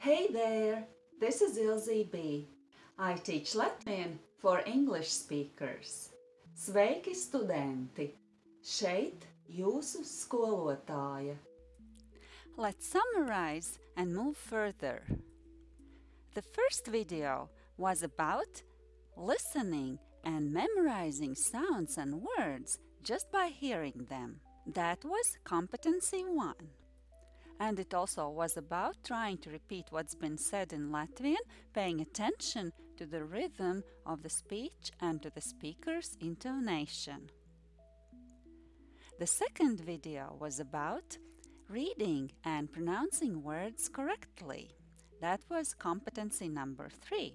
Hey there, this is Ilze B. I teach Latvian for English speakers. Sveiki, studenti! Šeit jūsu skolotāja. Let's summarize and move further. The first video was about listening and memorizing sounds and words just by hearing them. That was competency 1. And it also was about trying to repeat what's been said in Latvian, paying attention to the rhythm of the speech and to the speaker's intonation. The second video was about reading and pronouncing words correctly. That was competency number three.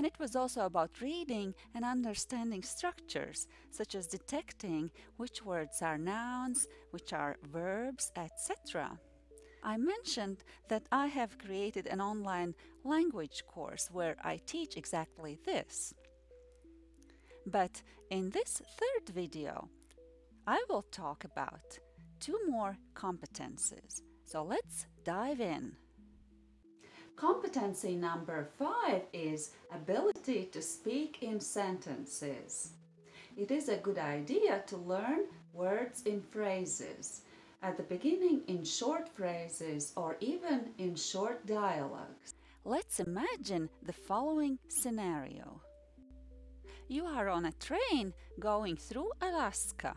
And it was also about reading and understanding structures, such as detecting which words are nouns, which are verbs, etc. I mentioned that I have created an online language course where I teach exactly this. But in this third video, I will talk about two more competences. So let's dive in. Competency number five is ability to speak in sentences. It is a good idea to learn words in phrases, at the beginning in short phrases or even in short dialogues. Let's imagine the following scenario. You are on a train going through Alaska.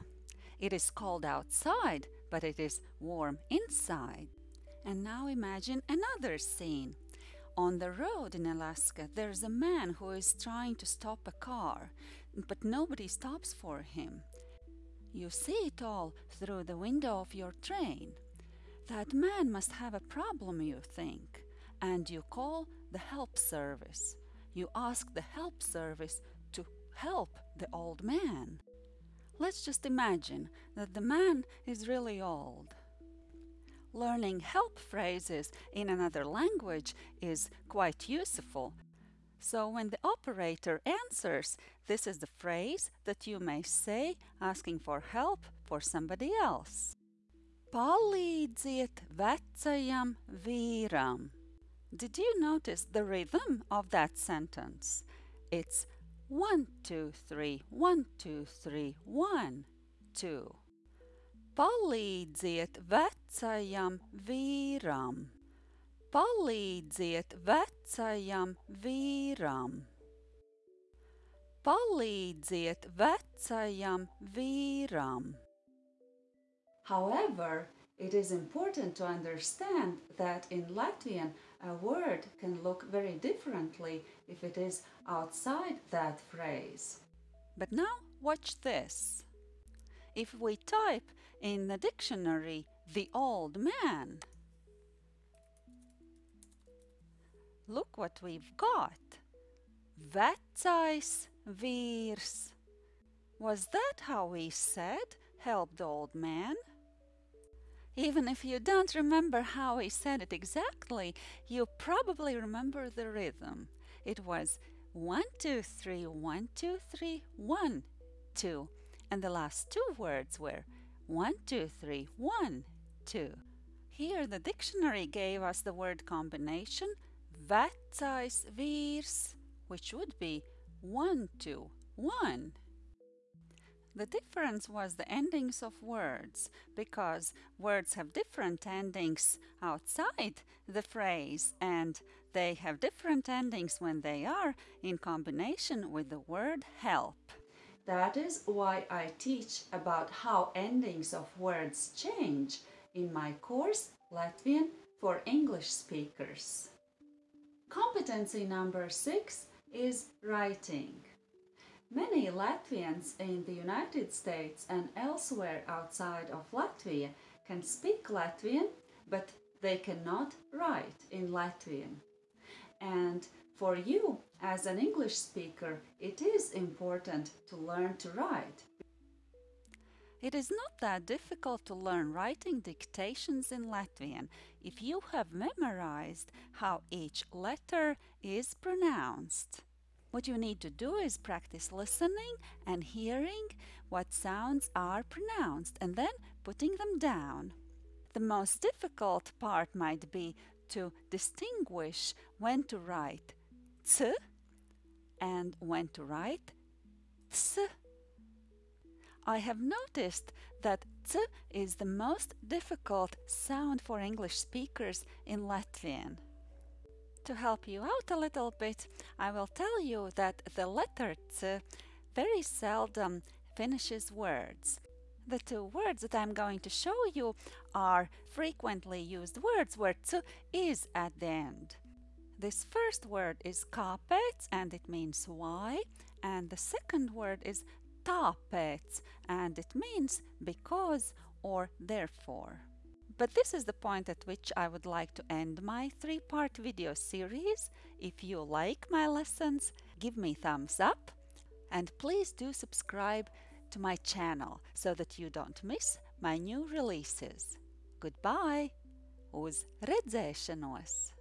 It is cold outside, but it is warm inside. And now imagine another scene. On the road in Alaska, there's a man who is trying to stop a car, but nobody stops for him. You see it all through the window of your train. That man must have a problem, you think, and you call the help service. You ask the help service to help the old man. Let's just imagine that the man is really old. Learning help phrases in another language is quite useful. So when the operator answers, this is the phrase that you may say asking for help for somebody else. Palīdziet vecajam vīram. Did you notice the rhythm of that sentence? It's one, two, three, one, two, three, one, two. Palīdziet vecajam vīram. Palīdziet vecajam vīram. Palīdziet vecajam vīram. However, it is important to understand that in Latvian a word can look very differently if it is outside that phrase. But now watch this. If we type in the dictionary the old man, look what we've got. Vecais vīrs. Was that how we said help the old man? Even if you don't remember how he said it exactly, you probably remember the rhythm. It was one, two, three, one, two, three, one, two and the last two words were one, two, three, one, two. Here the dictionary gave us the word combination vecais vīrs, which would be one, two, one. The difference was the endings of words, because words have different endings outside the phrase and they have different endings when they are in combination with the word help. That is why I teach about how endings of words change in my course Latvian for English speakers. Competency number six is writing. Many Latvians in the United States and elsewhere outside of Latvia can speak Latvian, but they cannot write in Latvian. And for you, as an English speaker, it is important to learn to write. It is not that difficult to learn writing dictations in Latvian if you have memorized how each letter is pronounced. What you need to do is practice listening and hearing what sounds are pronounced and then putting them down. The most difficult part might be to distinguish when to write t and when to write ts. I have noticed that ts is the most difficult sound for English speakers in Latvian. To help you out a little bit, I will tell you that the letter ts very seldom finishes words. The two words that I'm going to show you are frequently used words where ts is at the end. This first word is kāpēc and it means why and the second word is tāpēc and it means because or therefore. But this is the point at which I would like to end my three-part video series. If you like my lessons, give me thumbs up and please do subscribe to my channel so that you don't miss my new releases. Goodbye! Uz redzēšanos!